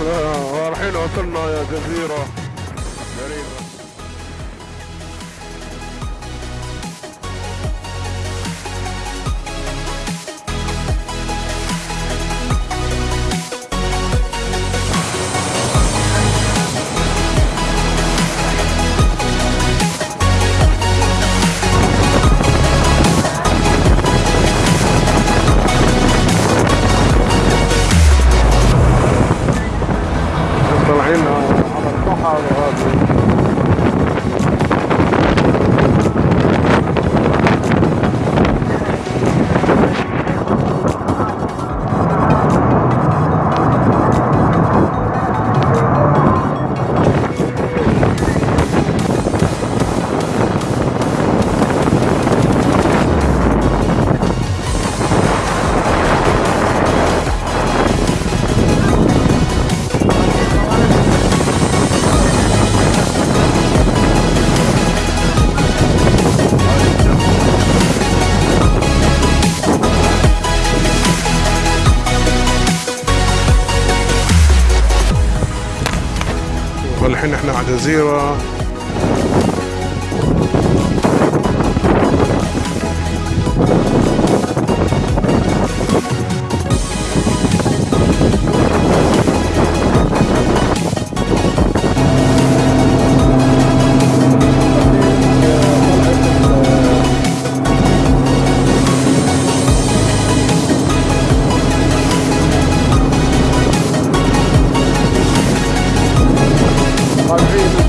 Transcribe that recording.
الحين وصلنا يا جزيرة. ان إحنا على جزيرة. are really